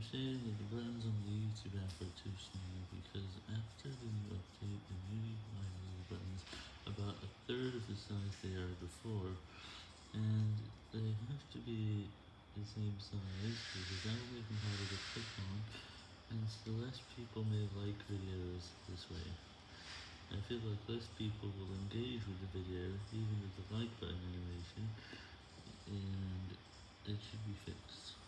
I'm saying that the buttons on the YouTube app are too small because after the new update, the new like buttons about a third of the size they are before, and they have to be the same size because that will make them harder to click on, and so less people may like videos this way. I feel like less people will engage with the video even with the like button animation, and it should be fixed.